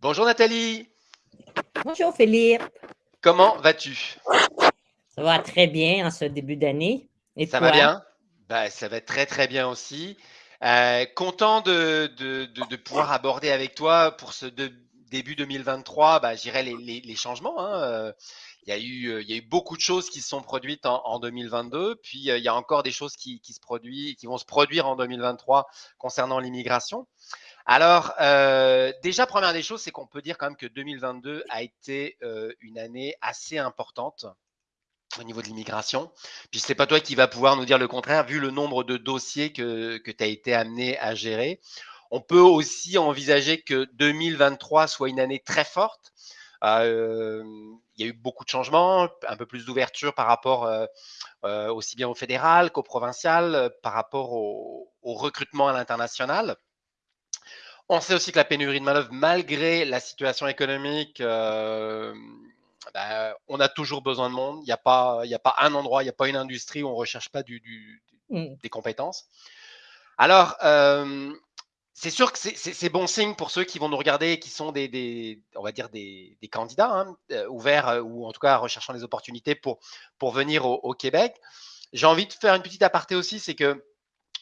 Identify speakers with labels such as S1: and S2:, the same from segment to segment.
S1: Bonjour Nathalie.
S2: Bonjour Philippe.
S1: Comment vas-tu?
S2: Ça va très bien en ce début d'année. Et
S1: Ça va bien? Bah, ça va très très bien aussi. Euh, content de, de- de- de pouvoir aborder avec toi pour ce de- début 2023, bah, je dirais les, les- les changements. hein. Euh, Il y a eu, euh, il y a eu beaucoup de choses qui se sont produites en, en 2022, puis il y a encore des choses qui, qui se produisent, qui vont se produire en 2023 concernant l'immigration. Alors, euh, déjà, première des choses, c'est qu'on peut dire quand même que 2022 a été euh, une année assez importante au niveau de l'immigration. Puis c'est pas toi qui va pouvoir nous dire le contraire, vu le nombre de dossiers que, tu as été amené à gérer. On peut aussi envisager que 2023 soit une année très forte. Euh, il y a eu beaucoup de changements, un peu plus d'ouverture par rapport aussi bien au fédéral qu'au provincial, par rapport au recrutement à l'international. On sait aussi que la pénurie de main-d'œuvre, malgré la situation économique, euh, bah, on a toujours besoin de monde. Il n'y a, pas- il y a pas un endroit, il n'y a pas une industrie où on ne recherche pas du- du-
S2: Mm.
S1: des compétences. Alors, euh, c'est sûr que c'est- bon signe pour ceux qui vont nous regarder, qui sont des, des- on va dire des, des candidats hein, euh, ouverts ou en tout cas recherchant des opportunités pour, pour venir au, au Québec. J'ai envie de faire une petite aparté aussi, c'est que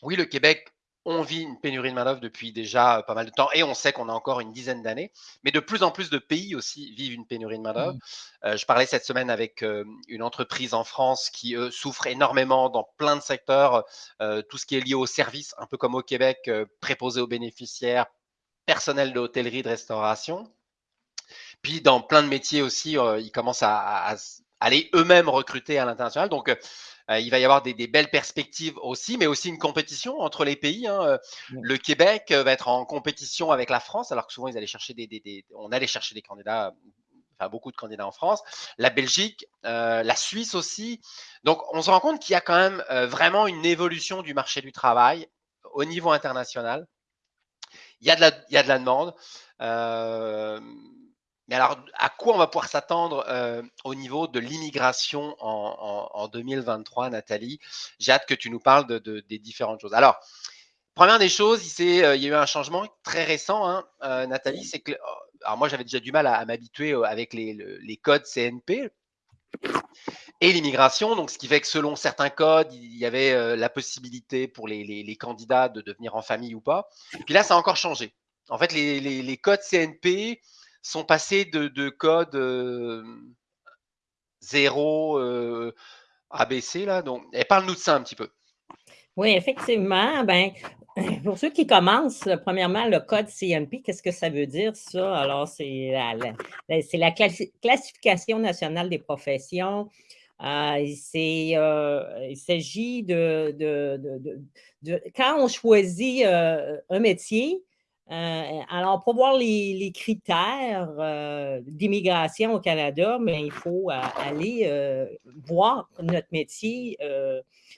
S1: oui, le Québec, on vit une pénurie de main-d'œuvre depuis déjà pas mal de temps et on sait qu'on a encore une dizaine d'années, mais de plus en plus de pays aussi vivent une pénurie de main-d'œuvre.
S2: Mm.
S1: Euh, je parlais cette semaine avec euh, une entreprise en France qui souffre énormément dans plein de secteurs, euh, tout ce qui est lié aux services, un peu comme au Québec, euh, préposé aux bénéficiaires, personnel de hôtellerie, de restauration. Puis dans plein de métiers aussi, euh, ils commencent à, à- aller eux-mêmes recruter à l'international. Donc, euh, il va y avoir des, des belles perspectives aussi, mais aussi une compétition entre les pays. hein. Euh. Le Québec euh, va être en compétition avec la France, alors que souvent ils allaient chercher des, des- des- on allait chercher des candidats, enfin beaucoup de candidats en France. La Belgique, euh, la Suisse aussi. Donc, on se rend compte qu'il y a quand même euh, vraiment une évolution du marché du travail au niveau international. Il y a de la, il y a de la demande. Euh, mais alors, à quoi on va pouvoir s'attendre euh, au niveau de l'immigration en, en- en 2023, Nathalie? J'ai hâte que tu nous parles de, de- des différentes choses. Alors, première des choses, il, euh, il y a eu un changement très récent, hein, euh, Nathalie, c'est que, alors moi j'avais déjà du mal à, à m'habituer avec les, le- les codes CNP et l'immigration, donc ce qui fait que selon certains codes, il y avait la possibilité pour les, les- les candidats de devenir en famille ou pas. Puis là, ça a encore changé. En fait, les codes CNP sont passés de, de codes euh, 0 euh, ABC, là. Donc, et parle-nous de ça un petit peu.
S2: Oui, effectivement. Ben, pour ceux qui commencent, premièrement, le code CNP, qu'est-ce que ça veut dire, ça? Alors, c'est la, classification nationale des professions. Euh, euh, il s'agit de, Quand on choisit un métier, euh, alors pour voir les, critères euh, d'immigration au Canada, mais il faut euh, aller voir notre métier.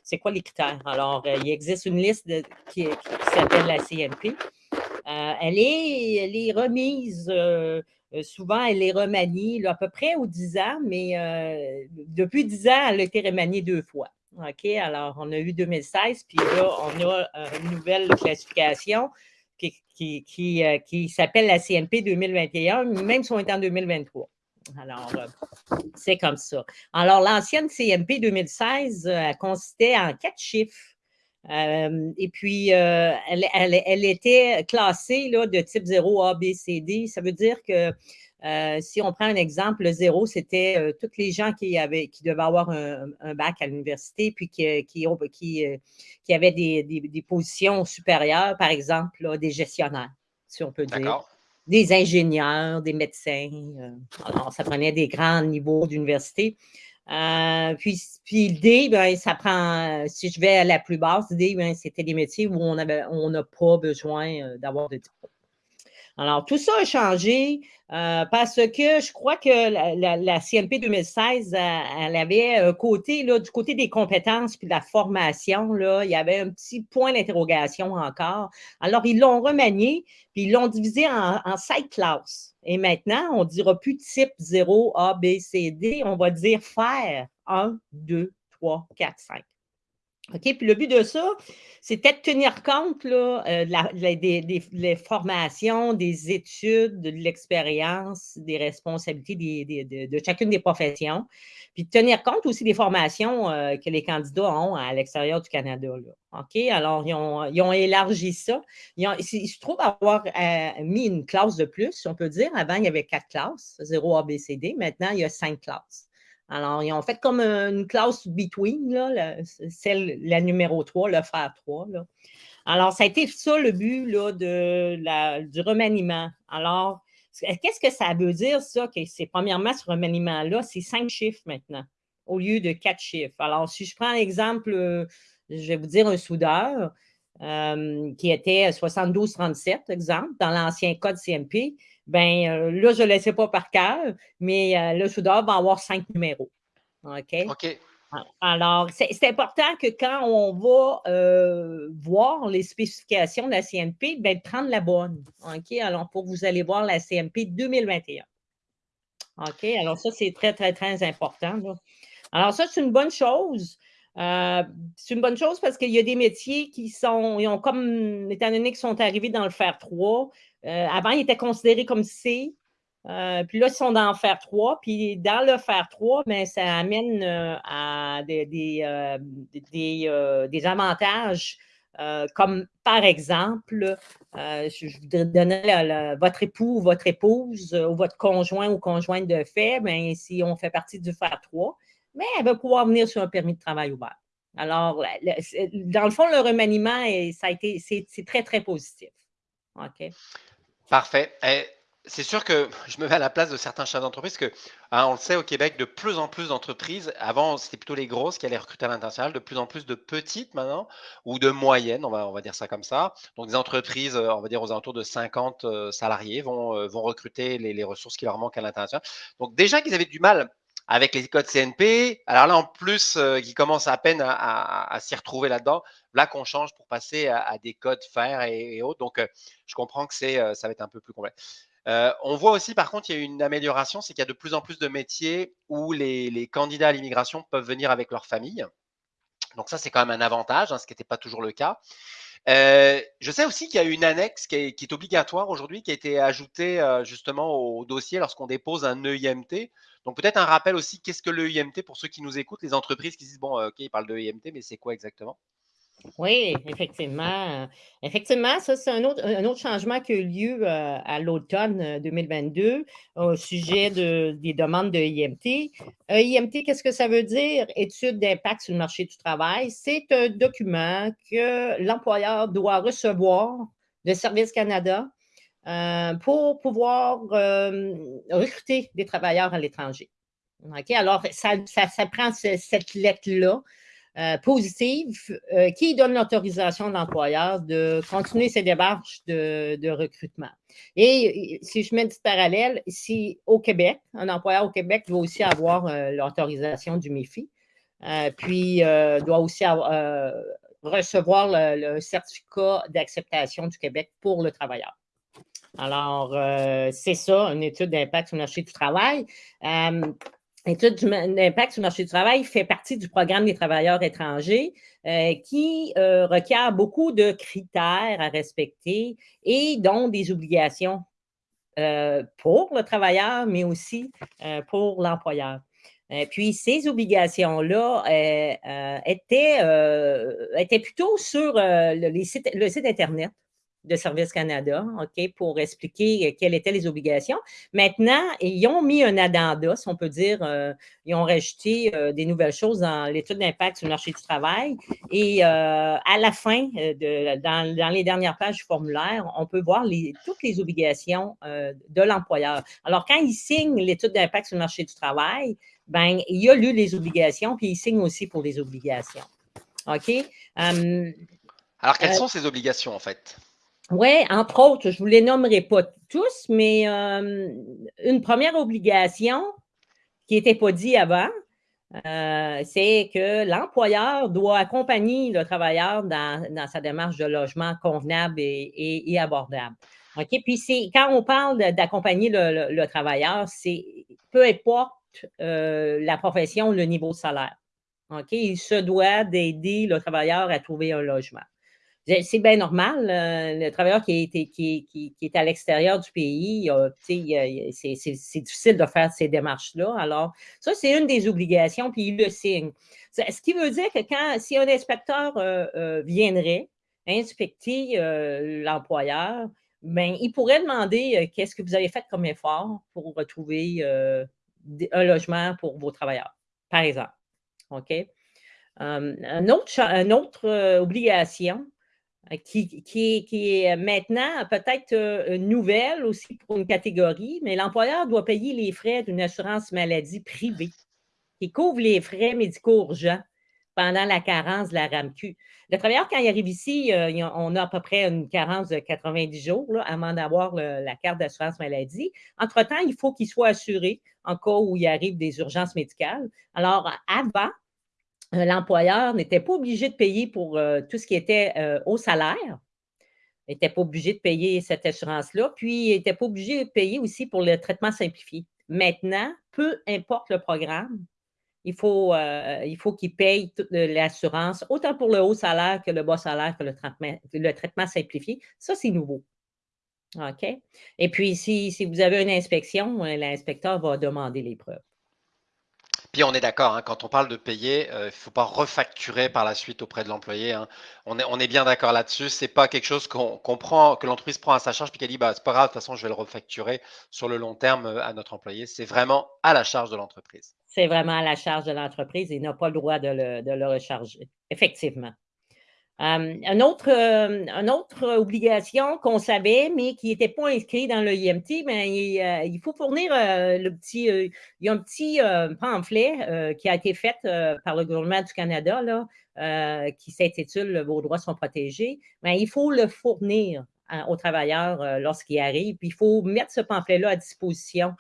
S2: c'est quoi les critères? Alors, il existe une liste qui, s'appelle la CNP. Elle, est, remise, souvent elle est remaniée à peu près aux 10 ans, mais depuis 10 ans, elle a été remaniée deux fois. OK? Alors, on a eu 2016, puis là, on a une nouvelle classification qui, qui, qui, euh, s'appelle la CNP 2021, même si on est en 2023. Alors, euh, c'est comme ça. Alors, l'ancienne CNP 2016, euh, elle consistait en quatre chiffres. Et puis, elle, elle- elle était classée là, de type 0, A, B, C, D. Ça veut dire que euh, si on prend un exemple, le 0, c'était euh, tous les gens qui, avaient, qui devaient avoir un, un bac à l'université, puis qui, qui, euh, qui avaient des, des- des positions supérieures, par exemple, là, des gestionnaires, si on peut dire des ingénieurs, des médecins. euh, alors, ça prenait des grands niveaux d'université. Euh, puis, puis le D, ben, ça prend, si je vais à la plus basse, D, ben, c'était des métiers où on avait- on n'a pas besoin euh, d'avoir de diplôme. Alors, tout ça a changé euh, parce que je crois que la, la- la CNP 2016, elle, elle avait un côté, là, du côté des compétences puis de la formation, il y avait un petit point d'interrogation encore. Alors, ils l'ont remanié, puis ils l'ont divisé en, en cinq classes. Et maintenant, on ne dira plus type 0, A, B, C, D, on va dire faire 1, 2, 3, 4, 5. OK? Puis le but de ça, c'était de tenir compte là, euh, des, formations, des études, de l'expérience, des responsabilités de, chacune des professions, puis de tenir compte aussi des formations euh, que les candidats ont à l'extérieur du Canada. OK? Alors, ils ont, élargi ça. Ils, se trouvent avoir euh, mis une classe de plus, si on peut dire. Avant, il y avait quatre classes, 0 ABCD. Maintenant, il y a cinq classes. Alors, ils ont fait comme une classe between, là, celle, la numéro 3, le frère 3. Alors, ça a été ça le but là, de la, du remaniement. Alors, qu'est-ce que ça veut dire, ça? Que c'est premièrement, ce remaniement-là, c'est cinq chiffres maintenant, au lieu de quatre chiffres. Alors, si je prends l'exemple, euh, je vais vous dire un soudeur euh, qui était 72-37, exemple, dans l'ancien code CMP, ben euh, là, je ne le laissais pas par cœur, mais euh, le soudeur va avoir cinq numéros. OK?
S1: OK.
S2: Alors, c'est important que quand on va euh, voir les spécifications de la CMP, ben, prendre la bonne. OK? Alors, pour vous allez voir la CMP 2021. OK? Alors, ça, c'est très, très, très important. Alors, ça, c'est une bonne chose. C'est une bonne chose parce qu'il y a des métiers qui sont, ils ont comme, étant donné qu'ils sont arrivés dans le 3, euh, avant, ils étaient considérés comme C. Euh, puis là, ils sont dans le fer 3. Puis dans le fer 3, mais ça amène euh, à des, des, avantages comme par exemple, je voudrais donner votre époux votre épouse ou votre conjoint ou conjointe de fait, bien, si on fait partie du fer 3, mais elle va pouvoir venir sur un permis de travail ouvert. Alors, dans le fond, le remaniement, ça a été, c'est très, très positif. OK?
S1: Parfait. c'est sûr que je me mets à la place de certains chefs d'entreprise que, hein, on le sait au Québec, de plus en plus d'entreprises, avant c'était plutôt les grosses qui allaient recruter à l'international, de plus en plus de petites maintenant, ou de moyennes, on va, on va dire ça comme ça. Donc des entreprises, euh, on va dire aux alentours de 50 euh, salariés, vont, euh, vont recruter les, les ressources qui leur manquent à l'international. Donc déjà qu'ils avaient du mal avec les codes CNP. Alors là, en plus, euh, qui commence à peine à, s'y retrouver là-dedans, là qu'on change pour passer à, des codes fer et, autres. Donc, euh, je comprends que euh, ça va être un peu plus complexe. on voit aussi, par contre, il y a une amélioration, c'est qu'il y a de plus en plus de métiers où les, candidats à l'immigration peuvent venir avec leur famille. Donc ça, c'est quand même un avantage, hein, ce qui n'était pas toujours le cas. je sais aussi qu'il y a une annexe qui est, obligatoire aujourd'hui, qui a été ajoutée justement au dossier lorsqu'on dépose un EIMT. Donc peut-être un rappel aussi, qu'est-ce que l'EIMT pour ceux qui nous écoutent, les entreprises qui disent, bon, euh, OK, ils parlent de EIMT, mais c'est quoi exactement?
S2: Oui, effectivement. Effectivement, ça, c'est un autre, changement qui a eu lieu euh, à l'automne 2022 euh, au sujet de, des demandes de IMT. IMT, qu'est-ce que ça veut dire? Étude d'impact sur le marché du travail. C'est un document que l'employeur doit recevoir de Service Canada euh, pour pouvoir euh, recruter des travailleurs à l'étranger. Alors, ça, prend cette lettre-là euh, positive qui donne l'autorisation de l'employeur de continuer ses démarches de, recrutement. Et si je mets du parallèle, si au Québec, un employeur au Québec doit aussi avoir l'autorisation du MEFI, puis doit aussi recevoir le certificat d'acceptation du Québec pour le travailleur. Alors, euh, c'est ça, une étude d'impact sur le marché du travail. Euh, L'étude d'impact sur le marché du travail fait partie du programme des travailleurs étrangers euh, qui requiert beaucoup de critères à respecter et dont des obligations pour le travailleur, mais aussi pour l'employeur. puis ces obligations-là étaient, étaient, plutôt sur le site Internet de Service Canada, OK, pour expliquer euh, quelles étaient les obligations. Maintenant, ils ont mis un addenda, si on peut dire, euh, ils ont rajouté euh, des nouvelles choses dans l'étude d'impact sur le marché du travail. Et à la fin, de, dans, les dernières pages du formulaire, on peut voir les, toutes les obligations de l'employeur. Alors, quand il signe l'étude d'impact sur le marché du travail, ben, il a lu les obligations, puis il signe aussi pour les obligations. OK?
S1: Hum, Alors, quelles sont ces obligations, en fait?
S2: Oui, entre autres, je ne vous les nommerai pas tous, mais euh, une première obligation qui n'était pas dit avant, euh, c'est que l'employeur doit accompagner le travailleur dans, sa démarche de logement convenable et, abordable. OK? Puis quand on parle d'accompagner le, travailleur, c'est peu importe euh, la profession, le niveau de salaire. OK? Il se doit d'aider le travailleur à trouver un logement. C'est bien normal, le travailleur qui est, qui, qui, est à l'extérieur du pays, c'est difficile de faire ces démarches-là. Alors, ça, c'est une des obligations, puis il le signe. Ce qui veut dire que quand, si un inspecteur euh, euh, viendrait inspecter euh, l'employeur, ben, il pourrait demander qu'est-ce que vous avez fait comme effort pour retrouver un logement pour vos travailleurs, par exemple. OK? une autre, une autre obligation, euh, qui, est maintenant peut-être euh, nouvelle aussi pour une catégorie, mais l'employeur doit payer les frais d'une assurance maladie privée qui couvre les frais médicaux urgents pendant la carence de la RAMQ. Le travailleur, quand il arrive ici, euh, on a à peu près une carence de 90 jours avant d'avoir la carte d'assurance maladie. Entre-temps, il faut qu'il soit assuré en cas où il arrive des urgences médicales. Alors, avant, euh, l'employeur n'était pas obligé de payer pour euh, tout ce qui était euh, au salaire. N'était pas obligé de payer cette assurance-là, puis il n'était pas obligé de payer aussi pour le traitement simplifié. Maintenant, peu importe le programme, il faut, faut qu'il paye toute l'assurance, autant pour le haut salaire que le bas salaire que le traitement, simplifié. Ça, c'est nouveau. OK? Et puis, si vous avez une inspection, l'inspecteur va demander les preuves.
S1: Puis on est d'accord, hein, quand on parle de payer, euh, il ne faut pas refacturer par la suite auprès de l'employé. Hein. On, est, bien d'accord là-dessus. C'est pas quelque chose qu'on que l'entreprise prend à sa charge puis qu'elle dit bah c'est pas grave, de toute façon je vais le refacturer sur le long terme euh, à notre employé. C'est vraiment à la charge de l'entreprise.
S2: C'est vraiment à la charge de l'entreprise il n'a pas le droit de le, de le recharger. Effectivement. Euh, une, autre, euh, obligation qu'on savait, mais qui n'était pas inscrite dans le IMT, euh, il, faut fournir le petit, il y a un petit pamphlet qui a été fait par le gouvernement du Canada, là, qui s'intitule Vos droits sont protégés. Mais il faut le fournir aux travailleurs lorsqu'ils arrivent. Puis il faut mettre ce pamphlet-là à disposition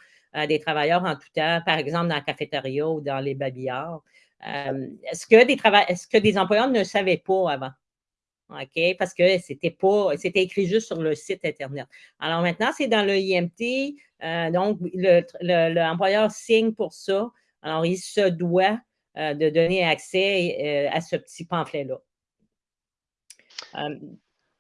S2: des travailleurs en tout temps, par exemple dans la cafétéria ou dans les babillards. Est-ce que, des est-ce que des employeurs ne savaient pas avant? OK? Parce que c'était pas, c'était écrit juste sur le site Internet. Alors maintenant, c'est dans le IMT. Euh, donc, l'employeur signe pour ça. Alors, il se doit euh, de donner accès euh, à ce petit pamphlet-là.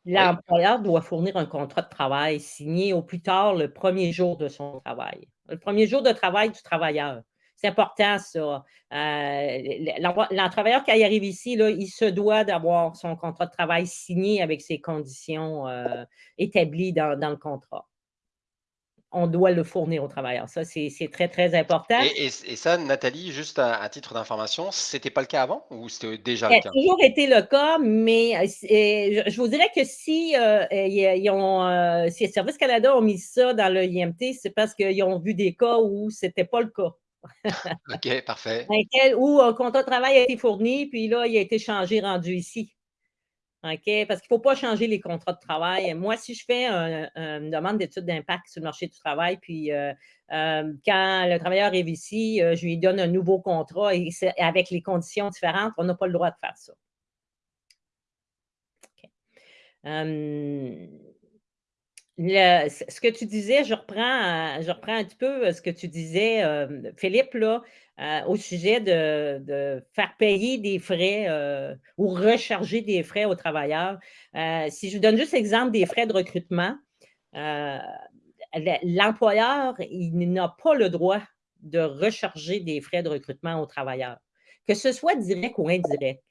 S2: L'employeur doit fournir un contrat de travail signé au plus tard le premier jour de son travail. Le premier jour de travail du travailleur. C'est important, ça. Euh, travailleur qui arrive ici, là, il se doit d'avoir son contrat de travail signé avec ses conditions euh, établies dans, le contrat. On doit le fournir au travailleur. Ça, c'est très, très important.
S1: Et, ça, Nathalie, juste à, titre d'information, ce n'était pas le cas avant ou c'était déjà le cas?
S2: Ça a toujours été le cas, mais euh, je vous dirais que si, ils ont, si Service Canada ont mis ça dans le IMT, c'est parce qu'ils ont vu des cas où ce n'était pas le cas.
S1: OK, parfait.
S2: Où un contrat de travail a été fourni, puis là, il a été changé, rendu ici. OK? Parce qu'il ne faut pas changer les contrats de travail. Moi, si je fais une demande d'étude d'impact sur le marché du travail, puis euh, euh, quand le travailleur arrive ici, euh, je lui donne un nouveau contrat et avec les conditions différentes, on n'a pas le droit de faire ça. Ce que tu disais, je reprends, je reprends un petit peu euh, ce que tu disais, euh, Philippe, là, euh, au sujet de, faire payer des frais ou recharger des frais aux travailleurs. si je donne juste l'exemple des frais de recrutement, l'employeur, n'a pas le droit de recharger des frais de recrutement aux travailleurs, que ce soit direct ou indirect.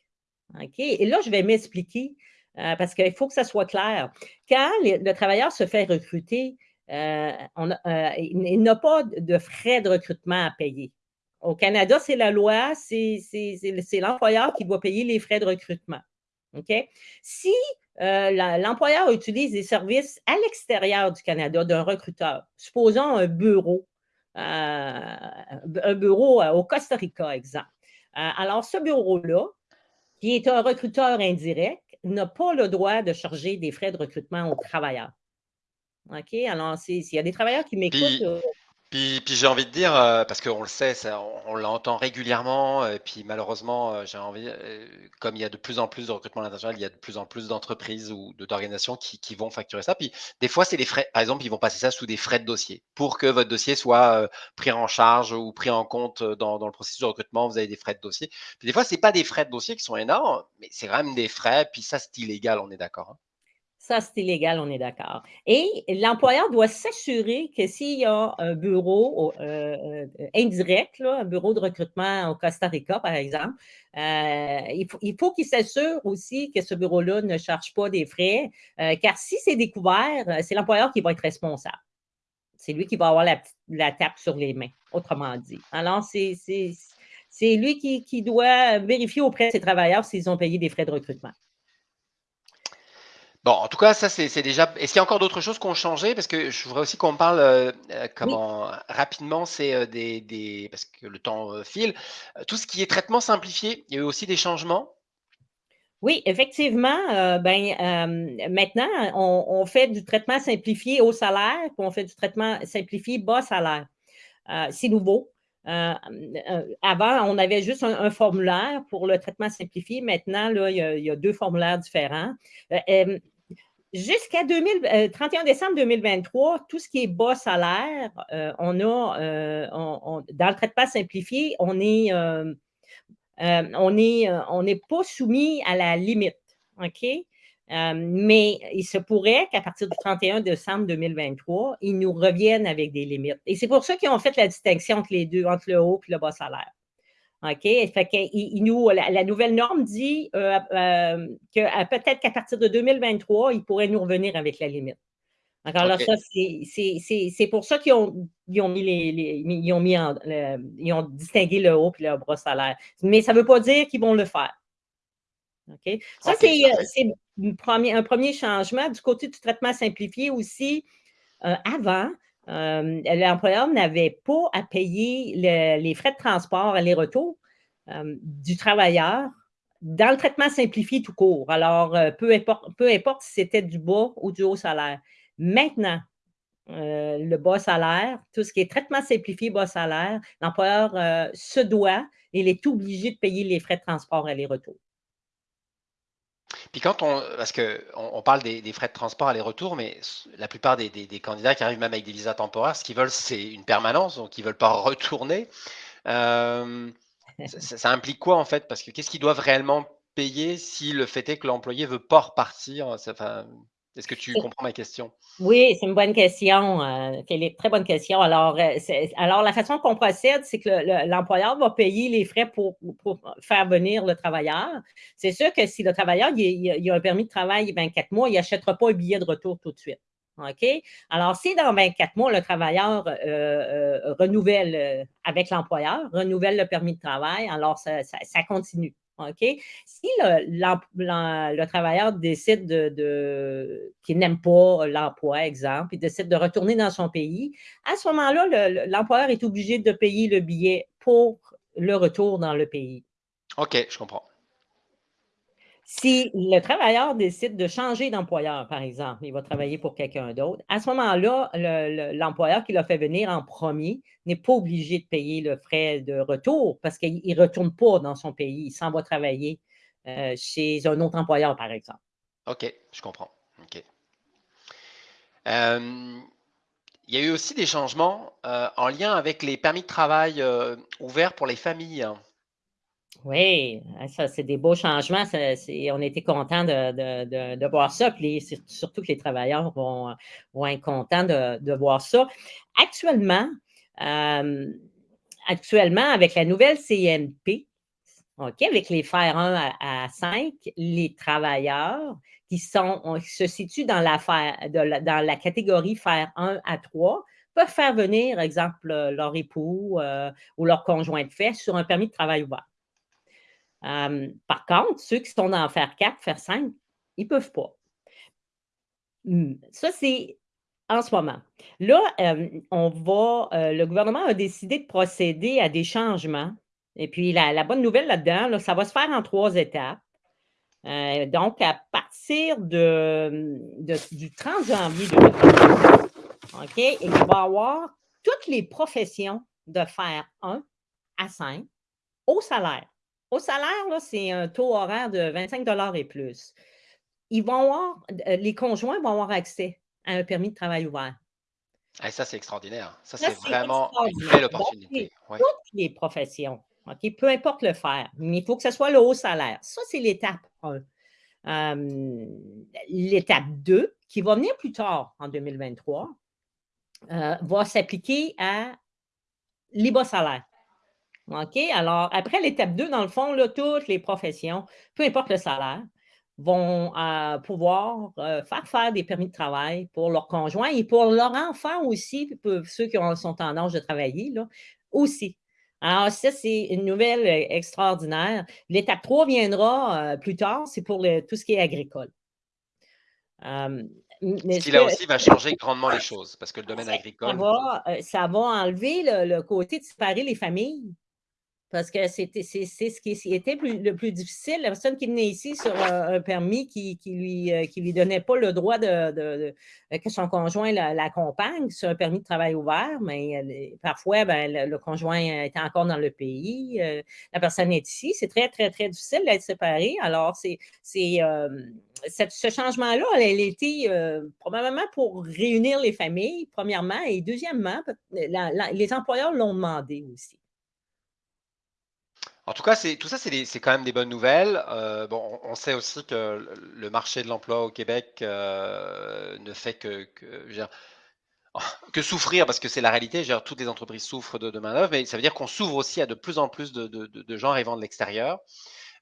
S2: OK? Et là, je vais m'expliquer euh, parce qu'il faut que ça soit clair. Quand le travailleur se fait recruter, euh, euh, il n'a pas de frais de recrutement à payer. Au Canada, c'est la loi, c'est l'employeur qui doit payer les frais de recrutement. OK? Si l'employeur utilise des services à l'extérieur du Canada d'un recruteur, supposons un bureau, un bureau au Costa Rica, exemple. alors, ce bureau-là, qui est un recruteur indirect, n'a pas le droit de charger des frais de recrutement aux travailleurs. OK? Alors, s'il y a des travailleurs qui m'écoutent.
S1: Puis, puis j'ai envie de dire, euh, parce qu'on le sait, ça, on, l'entend régulièrement, et puis malheureusement, euh, j'ai envie, euh, comme il y a de plus en plus de recrutement international, il y a de plus en plus d'entreprises ou d'organisations qui, vont facturer ça. Puis des fois, c'est les frais. Par exemple, ils vont passer ça sous des frais de dossier pour que votre dossier soit euh, pris en charge ou pris en compte dans, le processus de recrutement. Vous avez des frais de dossier. Puis des fois, c'est pas des frais de dossier qui sont énormes, mais c'est quand même des frais. Puis ça, c'est illégal, on est d'accord. hein.
S2: Ça, c'est illégal, on est d'accord. Et l'employeur doit s'assurer que s'il y a un bureau euh, euh, indirect, un bureau de recrutement au Costa Rica, par exemple, euh, il faut il faut qu'il s'assure aussi que ce bureau-là ne charge pas des frais, car si c'est découvert, c'est l'employeur qui va être responsable. C'est lui qui va avoir la, la tape sur les mains, autrement dit. Alors, c'est lui qui doit vérifier auprès de ses travailleurs s'ils ont payé des frais de recrutement.
S1: Bon, en tout cas, ça, c'est déjà. Est-ce qu'il y a encore d'autres choses qui ont changé? Parce que je voudrais aussi qu'on parle euh, euh,
S2: Oui.
S1: comment rapidement, c'est euh, des, des- Parce que le temps euh, file. Euh, Tout ce qui est traitement simplifié, il y a eu aussi des changements?
S2: Oui, effectivement, euh, ben, euh, maintenant, on, on fait du traitement simplifié au salaire, puis on fait du traitement simplifié bas salaire. Euh, c'est nouveau. Euh, euh, avant, on avait juste un, un formulaire pour le traitement simplifié. Maintenant, là, il y a, il y a deux formulaires différents. Jusqu'à 2000 euh, 31 décembre 2023, tout ce qui est bas salaire, euh, on a, euh, dans le traitement simplifié, on est, on est, on n'est pas soumis à la limite. OK? Mais il se pourrait qu'à partir du 31 décembre 2023, ils nous reviennent avec des limites. Et c'est pour ça qu'ils ont fait la distinction entre les deux, entre le haut et le bas salaire. OK? Fait il- il nous, la, la nouvelle norme dit euh, euh, que euh, peut-être qu'à partir de 2023, ils pourraient nous revenir avec la limite. Alors
S1: OK.
S2: ça, c'est- pour ça qu'ils ont, ils ont mis les, les- ils ont mis en- le- ils ont distingué le haut et le bas salaire. Mais ça ne veut pas dire qu'ils vont le faire. OK? Ça,
S1: OK,
S2: c'est un premier changement. Du côté du traitement simplifié aussi, euh, avant, euh, l'employeur n'avait pas à payer le- les frais de transport aller-retour euh, du travailleur dans le traitement simplifié tout court. Alors, euh, peu importe, peu importe si c'était du bas ou du haut salaire. Maintenant, euh, le bas salaire, tout ce qui est traitement simplifié bas salaire, l'employeur se doit, il est obligé de payer les frais de transport aller-retour.
S1: Puis quand on. Parce que on, parle des, frais de transport aller-retour, mais la plupart des, candidats qui arrivent même avec des visas temporaires, ce qu'ils veulent, c'est une permanence, donc ils ne veulent pas retourner. Euh, ça, implique quoi en fait? Parce que qu'est-ce qu'ils doivent réellement payer si le fait est que l'employé veut pas repartir? Est-ce que tu comprends ma question?
S2: Oui, c'est une bonne question, euh, Philippe, très bonne question. Alors, euh, alors la façon qu'on procède, c'est que le- le- l'employeur va payer les frais pour, pour faire venir le travailleur. C'est sûr que si le travailleur il, il- il a un permis de travail 24 mois, il n'achètera pas un billet de retour tout de suite. OK? Alors, si dans 24 mois, le travailleur euh, euh, renouvelle euh, avec l'employeur, renouvelle le permis de travail, alors ça, ça- ça continue. OK? Si le, le travailleur décide de, de- qu'il n'aime pas l'emploi, exemple, il décide de retourner dans son pays, à ce moment-là, le- le- l'employeur est obligé de payer le billet pour le retour dans le pays.
S1: Ok, je comprends.
S2: Si le travailleur décide de changer d'employeur, par exemple, il va travailler pour quelqu'un d'autre, à ce moment-là, le- le- l'employeur qui l'a fait venir en premier n'est pas obligé de payer le frais de retour parce qu'il ne retourne pas dans son pays, il s'en va travailler euh, chez un autre employeur, par exemple.
S1: Ok, je comprends. Ok. Euh, il y a eu aussi des changements euh, en lien avec les permis de travail ouverts pour les familles. hein.
S2: Oui, hein, ça, c'est des beaux changements. on était contents de, voir ça. Puis surtout que les travailleurs vont, vont être contents de, voir ça. Actuellement, euh, actuellement, avec la nouvelle CNP, OK, avec les FER 1 à, à 5, les travailleurs qui, sont, se situent dans la, dans la catégorie FER 1 à 3 peuvent faire venir, exemple, leur époux euh, ou leur conjoint de fait sur un permis de travail ouvert. Euh, par contre, ceux qui sont dans faire 4, faire 5, ils ne peuvent pas. Hmm, Ça, c'est en ce moment. Là, euh, on va, euh, le gouvernement a décidé de procéder à des changements. Et puis, la, bonne nouvelle là-dedans, là, ça va se faire en trois étapes. Donc, à partir du 30 janvier 2023, OK, il va y avoir toutes les professions de faire 1 à 5 au salaire. Au salaire, c'est un taux horaire de 25 et plus. Ils vont avoir, euh, les conjoints vont avoir accès à un permis de travail ouvert.
S1: Et ça, c'est extraordinaire. Ça, c'est vraiment une belle opportunité.
S2: Toutes les professions, peu importe le faire, mais il faut que ce soit le haut salaire. Ça, c'est l'étape 1. l'étape 2, qui va venir plus tard en 2023, euh, va s'appliquer à les bas salaires. OK? Alors, après l'étape 2, dans le fond, là, toutes les professions, peu importe le salaire, vont euh, pouvoir euh, faire faire des permis de travail pour leurs conjoints et pour leurs enfants aussi, ceux qui sont en âge de travailler, là, aussi. Alors, ça, c'est une nouvelle euh, extraordinaire. L'étape 3 viendra plus tard, c'est pour tout ce qui est agricole.
S1: ce qui là aussi va changer grandement les choses, parce que le domaine agricole.
S2: Ça va, enlever le, côté de séparer les familles. Parce que c'est ce qui était le plus difficile. La personne qui venait ici sur un, permis qui ne lui, euh, qui lui donnait pas le droit de, euh, que son conjoint l'accompagne sur un permis de travail ouvert, mais parfois, ben, le, conjoint était encore dans le pays, euh, la personne est ici. C'est très, très, très difficile d'être séparé. Alors, c'est ce changement-là, elle a été probablement pour réunir les familles, premièrement, et deuxièmement, les employeurs l'ont demandé aussi.
S1: En tout cas, tout ça, c'est quand même des bonnes nouvelles. Euh, bon, on sait aussi que le marché de l'emploi au Québec euh, ne fait que, souffrir, parce que c'est la réalité. toutes les entreprises souffrent de, de main-d'œuvre, mais ça veut dire qu'on s'ouvre aussi à de plus en plus de, gens arrivant de l'extérieur.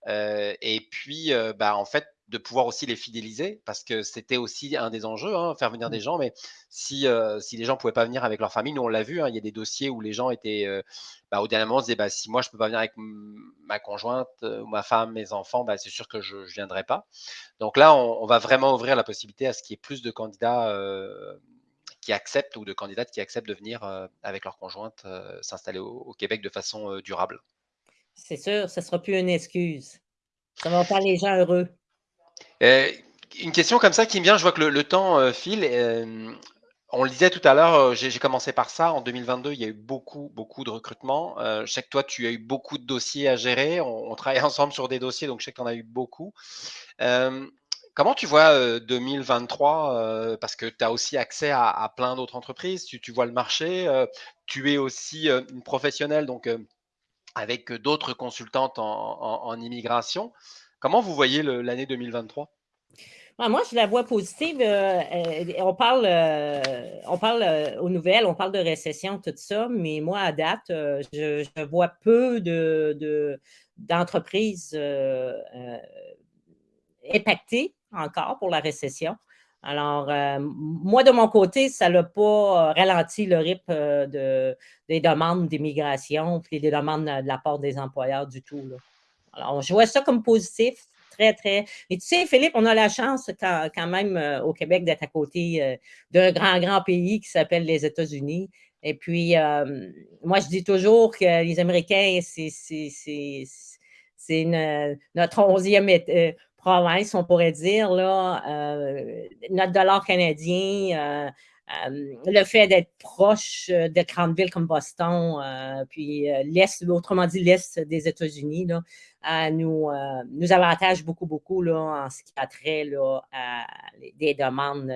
S1: Euh, et puis, bah, en fait, de pouvoir aussi les fidéliser, parce que c'était aussi un des enjeux, hein, faire venir des mmh. gens. Mais si, euh, si les gens ne pouvaient pas venir avec leur famille, nous on l'a vu, hein, il y a des dossiers où les gens étaient, euh, bah, au dernier moment, se disaient, bah, si moi je ne peux pas venir avec ma conjointe euh, ou ma femme, mes enfants, bah, c'est sûr que je ne viendrai pas. Donc là, on, va vraiment ouvrir la possibilité à ce qu'il y ait plus de candidats qui acceptent ou de candidates qui acceptent de venir avec leur conjointe s'installer au, Québec de façon durable.
S2: C'est sûr, ce ne sera plus une excuse. Ça va faire les gens heureux.
S1: Euh, une question comme ça qui me vient, je vois que le, temps euh, file. Euh, on le disait tout à l'heure, j'ai commencé par ça. En 2022, il y a eu beaucoup, beaucoup de recrutements. je sais que toi, tu as eu beaucoup de dossiers à gérer. On, travaille ensemble sur des dossiers, donc je sais que tu en as eu beaucoup. comment tu vois 2023 Parce que tu as aussi accès à, plein d'autres entreprises. Tu, vois le marché. tu es aussi une professionnelle, donc avec d'autres consultantes en immigration. Comment vous voyez l'année 2023?
S2: Ah, moi, je la vois positive. Euh, euh, on parle, euh, aux nouvelles, on parle de récession, tout ça, mais moi, à date, je, vois peu d'entreprises de, impactées encore pour la récession. Alors, moi, de mon côté, ça n'a pas ralenti le rythme des demandes d'immigration et des demandes de la part des employeurs du tout. Alors, je vois ça comme positif, très, très. Et tu sais, Philippe, on a la chance quand, même euh, au Québec d'être à côté euh, d'un grand, grand pays qui s'appelle les États-Unis. Et puis, euh, moi, je dis toujours que les Américains, c'est notre onzième province, on pourrait dire, là, notre dollar canadien, le fait d'être proche de grandes villes comme Boston, puis l'Est, autrement dit l'Est des États-Unis, nous, nous avantage beaucoup, beaucoup là, en ce qui a trait là, à des demandes.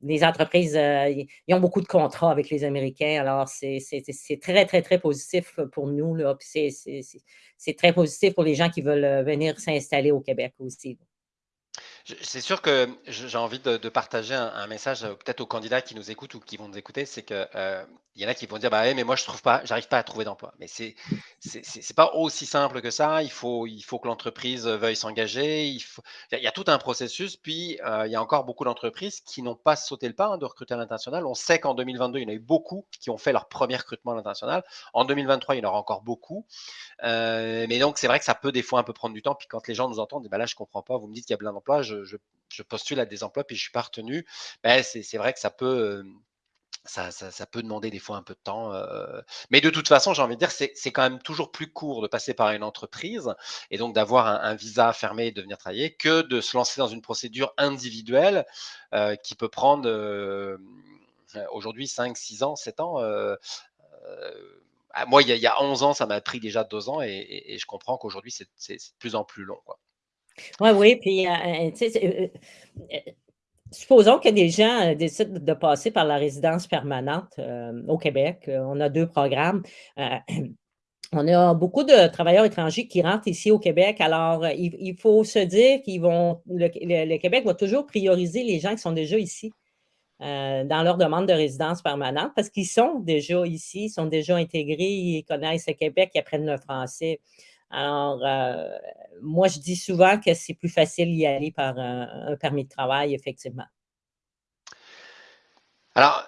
S2: les entreprises, ont beaucoup de contrats avec les Américains, alors c'est très, très, très positif pour nous. C'est très positif pour les gens qui veulent venir s'installer au Québec aussi.
S1: C'est sûr que j'ai envie de, partager un, message euh, peut-être aux candidats qui nous écoutent ou qui vont nous écouter, c'est que euh, y en a qui vont dire bah mais moi je trouve pas, j'arrive pas à trouver d'emploi. Mais c'est c'est pas aussi simple que ça. Il faut il faut que l'entreprise veuille s'engager. Il y, a tout un processus. Puis euh, il y a encore beaucoup d'entreprises qui n'ont pas sauté le pas hein, de recruter à l'international. On sait qu'en 2022 il y en a eu beaucoup qui ont fait leur premier recrutement à l'international. En 2023 il y en aura encore beaucoup. mais donc c'est vrai que ça peut des fois un peu prendre du temps. Puis quand les gens nous entendent, bah là je comprends pas. Vous me dites qu'il y a plein d'emplois postule à des emplois puis je suis pas retenu, ben, c'est vrai que ça peut, ça, peut demander des fois un peu de temps. mais de toute façon, j'ai envie de dire, c'est quand même toujours plus court de passer par une entreprise et donc d'avoir un, visa fermé et de venir travailler que de se lancer dans une procédure individuelle qui peut prendre aujourd'hui 5, 6 ans, 7 ans. moi, il y, a, 11 ans, ça m'a pris déjà 2 ans et, je comprends qu'aujourd'hui, c'est de plus en plus long.
S2: Oui, oui, puis supposons que des gens décident de passer par la résidence permanente au Québec. On a deux programmes. On a beaucoup de travailleurs étrangers qui rentrent ici au Québec. Alors, il, faut se dire qu'ils vont, le, Québec va toujours prioriser les gens qui sont déjà ici dans leur demande de résidence permanente parce qu'ils sont déjà ici, ils sont déjà intégrés, ils connaissent le Québec, ils apprennent le français. Alors, moi, je dis souvent que c'est plus facile d'y aller par un, permis de travail, effectivement.
S1: Alors,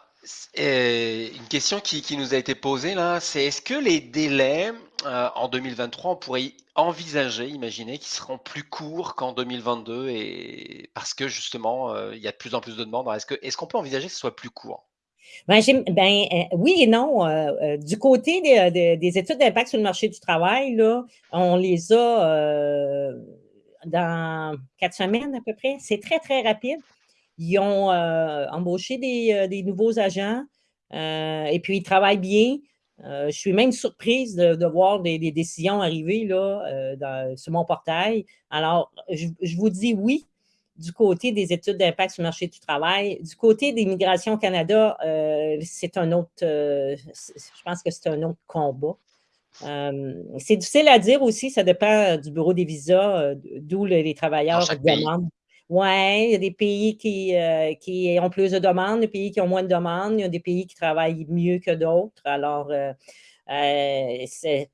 S1: une question qui, nous a été posée là, c'est est-ce que les délais en 2023, on pourrait envisager, imaginer qu'ils seront plus courts qu'en 2022 et parce que justement, il y a de plus en plus de demandes? Est-ce qu'on est peut envisager que ce soit plus court?
S2: Ben, ben euh, oui et non. Euh, euh, du côté des, études d'impact sur le marché du travail, là, on les a dans quatre semaines à peu près. C'est très, très rapide. Ils ont embauché des, nouveaux agents et puis ils travaillent bien. je suis même surprise de, voir des, décisions arriver là, sur mon portail. Alors, je vous dis oui, du côté des études d'impact sur le marché du travail. Du côté des migrations Canada, euh, c'est un autre, euh, je pense que c'est un autre combat. Euh, c'est difficile à dire aussi, ça dépend du bureau des visas, d'où les travailleurs demandent. Oui, il y a des pays qui, qui ont plus de demandes, des pays qui ont moins de demandes, il y a des pays qui travaillent mieux que d'autres. Alors,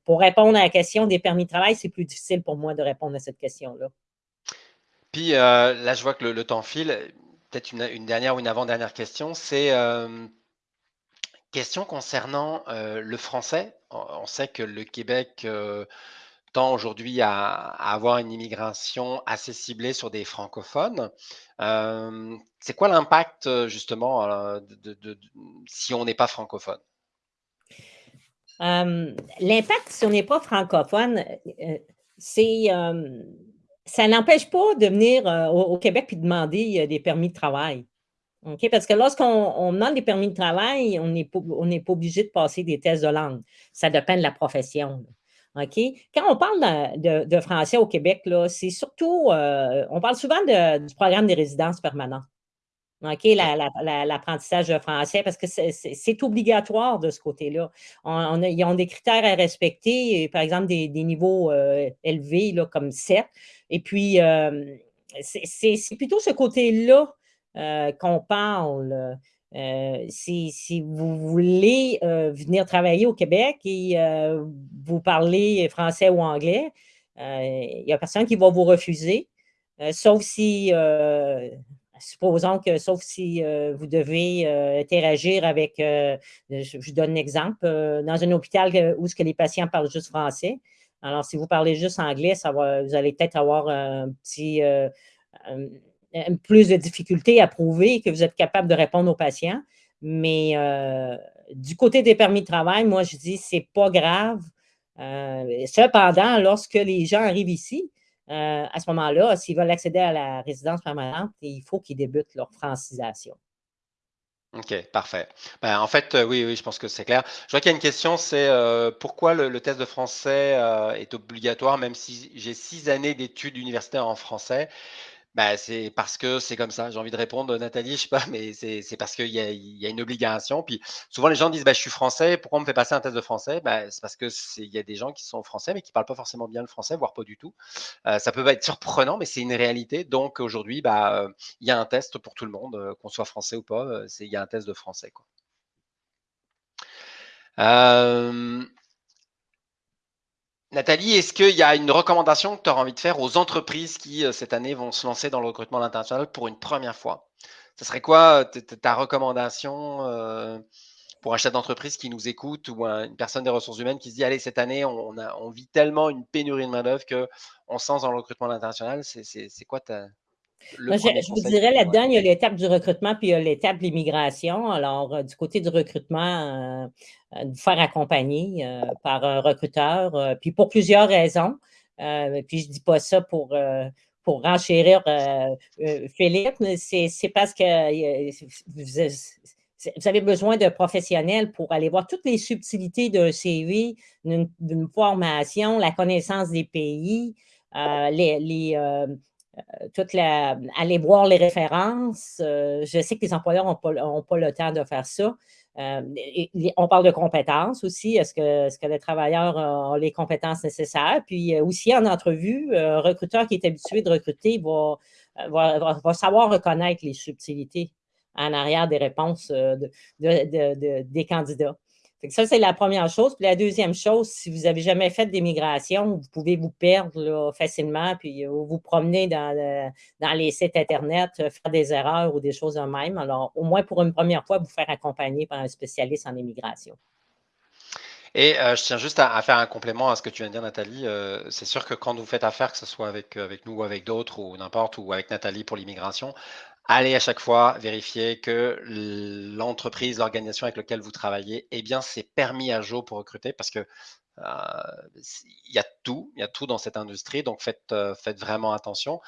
S2: pour répondre à la question des permis de travail, c'est plus difficile pour moi de répondre à cette question-là.
S1: Puis euh, là, je vois que le, temps file. Peut-être une, dernière ou une avant-dernière question. C'est euh, question concernant euh, le français. On, sait que le Québec tend aujourd'hui à, avoir une immigration assez ciblée sur des francophones. c'est quoi l'impact justement si on n'est pas francophone?
S2: l'impact si on n'est pas francophone, c'est ça n'empêche pas de venir euh, au, Québec et demander euh, des permis de travail. Parce que lorsqu'on demande des permis de travail, on n'est pas, obligé de passer des tests de langue. Ça dépend de la profession. Quand on parle de, français au Québec, c'est surtout, euh, on parle souvent du programme des résidences permanentes. L'apprentissage de français, parce que c'est obligatoire de ce côté-là. Ils ont des critères à respecter, par exemple des, niveaux élevés comme 7, et puis, euh, c'est plutôt ce côté-là euh, qu'on parle. Euh, si, vous voulez venir travailler au Québec et vous parlez français ou anglais, il n'y a personne qui va vous refuser, sauf si, supposons que, sauf si vous devez interagir avec, je, vous donne un exemple, dans un hôpital où ce que les patients parlent juste français, alors, si vous parlez juste anglais, ça va, vous allez peut-être avoir un petit, euh, plus de difficultés à prouver que vous êtes capable de répondre aux patients. Mais euh, du côté des permis de travail, moi, je dis, c'est pas grave. Euh, cependant, lorsque les gens arrivent ici, à ce moment-là, s'ils veulent accéder à la résidence permanente, il faut qu'ils débutent leur francisation.
S1: OK, parfait. Ben, en fait, euh, oui, oui, je pense que c'est clair. Je vois qu'il y a une question, c'est euh, pourquoi le, test de français euh, est obligatoire, même si j'ai six années d'études universitaires en français? Bah, c'est parce que c'est comme ça. J'ai envie de répondre, Nathalie, je sais pas, mais c'est parce qu'il y a, y a une obligation. Puis souvent, les gens disent, bah, je suis français, pourquoi on me fait passer un test de français? Bah, C'est parce qu'il y a des gens qui sont français, mais qui parlent pas forcément bien le français, voire pas du tout. Euh, ça peut être surprenant, mais c'est une réalité. Donc aujourd'hui, bah, il y a un test pour tout le monde, euh, qu'on soit français ou pas. Euh, il y a un test de français. Quoi. Nathalie, est-ce qu'il y a une recommandation que tu auras envie de faire aux entreprises qui, euh, cette année, vont se lancer dans le recrutement international pour une première fois? Ce serait quoi euh, ta recommandation euh, pour un chef d'entreprise qui nous écoute ou une personne des ressources humaines qui se dit, allez, cette année, on, vit tellement une pénurie de main-d'œuvre qu'on se lance dans le recrutement international? C'est quoi ta,
S2: je, vous dirais là-dedans, il y a l'étape du recrutement puis il y a l'étape de l'immigration. Alors, euh, du côté du recrutement, euh, euh, vous faire accompagner par un recruteur, puis pour plusieurs raisons. puis je ne dis pas ça pour, pour renchérir Philippe, c'est parce que vous avez besoin d'un professionnel pour aller voir toutes les subtilités d'un CV, d'une formation, la connaissance des pays, euh, les, euh, toute la, aller voir les références. je sais que les employeurs n'ont pas, pas, le temps de faire ça. on parle de compétences aussi. Est-ce que, est que le travailleur a les compétences nécessaires? Puis aussi en entrevue, un recruteur qui est habitué de recruter va, va savoir reconnaître les subtilités en arrière des réponses euh, des candidats. Ça, c'est la première chose. Puis la deuxième chose, si vous n'avez jamais fait d'immigration, vous pouvez vous perdre facilement, puis euh, vous promener dans, les sites Internet, euh, faire des erreurs ou des choses de même. Alors, au moins pour une première fois, vous faire accompagner par un spécialiste en immigration.
S1: Et je tiens juste à, faire un complément à ce que tu viens de dire, Nathalie. c'est sûr que quand vous faites affaire, que ce soit avec, avec nous ou avec d'autres, ou n'importe, ou avec Nathalie pour l'immigration, allez à chaque fois vérifier que l'entreprise, l'organisation avec laquelle vous travaillez, eh bien, c'est permis à jour pour recruter parce que euh, il y a tout, il y a tout dans cette industrie, donc faites, euh, faites vraiment attention.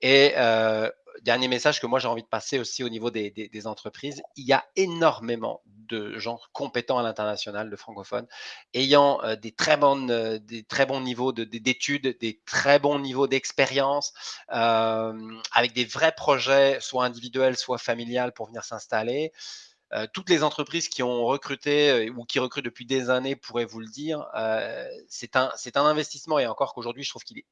S1: Et euh, dernier message que moi j'ai envie de passer aussi au niveau des, entreprises, il y a énormément de gens compétents à l'international, de francophones, ayant des, très bonnes, des très bons niveaux d'études, des très bons niveaux d'expérience, avec des vrais projets, soit individuels, soit familiales, pour venir s'installer. toutes les entreprises qui ont recruté ou qui recrutent depuis des années pourraient vous le dire. c'est un, un investissement et encore qu'aujourd'hui, je trouve qu'il est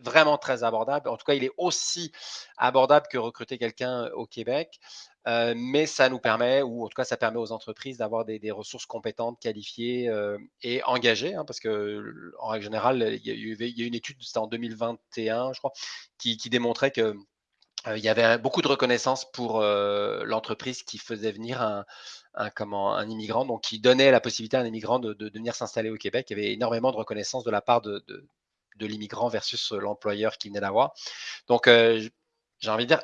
S1: vraiment très abordable. En tout cas, il est aussi abordable que recruter quelqu'un au Québec. Mais ça nous permet, ou en tout cas, ça permet aux entreprises d'avoir des, ressources compétentes, qualifiées et engagées, hein, parce que en règle générale, il y a, eu une étude, c'était en 2021, je crois, qui, démontrait que il y avait beaucoup de reconnaissance pour l'entreprise qui faisait venir un, comment, un immigrant, donc qui donnait la possibilité à un immigrant de, venir s'installer au Québec. Il y avait énormément de reconnaissance de la part de, de l'immigrant versus l'employeur qui venait d'avoir. Donc, j'ai envie de dire,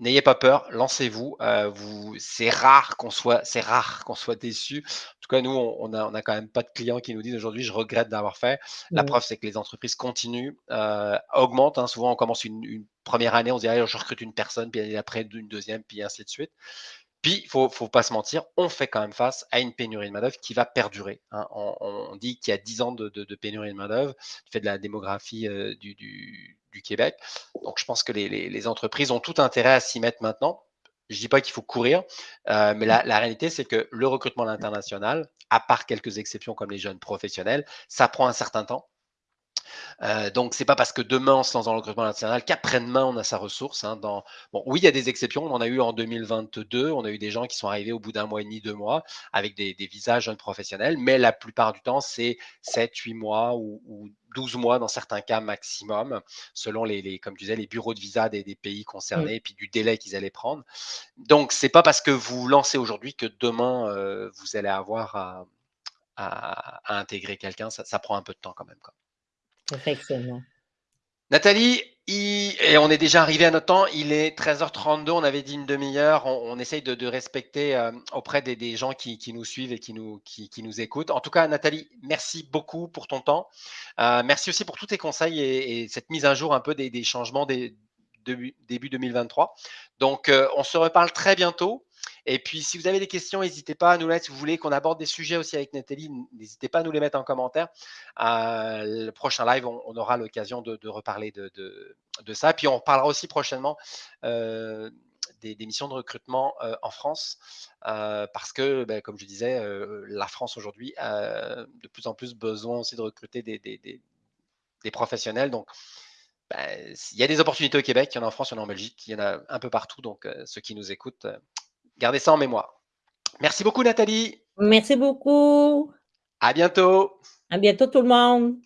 S1: n'ayez pas peur, lancez-vous. vous, c'est rare qu'on soit, c'est rare qu'on soit déçu. En tout cas, nous, on n'a on a quand même pas de clients qui nous disent aujourd'hui, je regrette d'avoir fait. La preuve, c'est que les entreprises continuent, augmentent. Hein. Souvent, on commence une, première année, on se dit, je recrute une personne, puis après une deuxième, puis ainsi de suite. Puis, il ne faut, pas se mentir, on fait quand même face à une pénurie de main-d'œuvre qui va perdurer. Hein. On, dit qu'il y a 10 ans de, pénurie de main-d'œuvre, du fait de la démographie euh, du, Québec. Donc, je pense que les, entreprises ont tout intérêt à s'y mettre maintenant. Je ne dis pas qu'il faut courir, euh, mais la, la réalité, c'est que le recrutement à l'international, à part quelques exceptions comme les jeunes professionnels, ça prend un certain temps. Euh, donc, c'est pas parce que demain on se lance dans le recrutement national qu'après-demain on a sa ressource. Hein, dans... Bon, oui, il y a des exceptions. On en a eu en 2022. On a eu des gens qui sont arrivés au bout d'un mois et demi, deux mois, avec des, des visas jeunes professionnels. Mais la plupart du temps, c'est 7, 8 mois ou, ou 12 mois dans certains cas maximum, selon les, comme tu disais, les bureaux de visa des, pays concernés et puis du délai qu'ils allaient prendre. Donc, c'est pas parce que vous lancez aujourd'hui que demain euh, vous allez avoir à, à, intégrer quelqu'un. Ça, ça, prend un peu de temps quand même. Quoi.
S2: Effectivement.
S1: Nathalie, et on est déjà arrivé à notre temps, il est 13h32, on avait dit une demi-heure, on, essaye de, respecter euh, auprès des, gens qui, nous suivent et qui nous, écoutent. En tout cas, Nathalie, merci beaucoup pour ton temps. Euh, merci aussi pour tous tes conseils et, cette mise à jour un peu des, changements des, de, début 2023. Donc, euh, on se reparle très bientôt. Et puis, si vous avez des questions, n'hésitez pas à nous mettre. Si vous voulez qu'on aborde des sujets aussi avec Nathalie, n'hésitez pas à nous les mettre en commentaire. Euh, le prochain live, on, aura l'occasion de, reparler de, ça. Puis, on parlera aussi prochainement euh, des, missions de recrutement euh, en France. parce que, ben, comme je disais, la France aujourd'hui a de plus en plus besoin aussi de recruter des, des professionnels. Donc, ben, il y a des opportunités au Québec, il y en a en France, il y en a en Belgique, il y en a un peu partout. Donc, ceux qui nous écoutent, Gardez ça en mémoire. Merci beaucoup, Nathalie.
S2: Merci beaucoup.
S1: À bientôt.
S2: À bientôt, tout le monde.